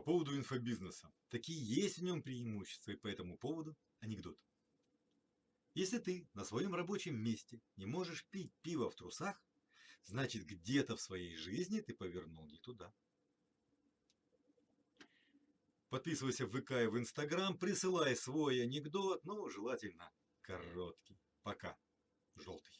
По поводу инфобизнеса. Такие есть в нем преимущества, и по этому поводу анекдот. Если ты на своем рабочем месте не можешь пить пиво в трусах, значит где-то в своей жизни ты повернул не туда. Подписывайся в ВК и в Инстаграм, присылай свой анекдот, но желательно короткий. Пока. Желтый.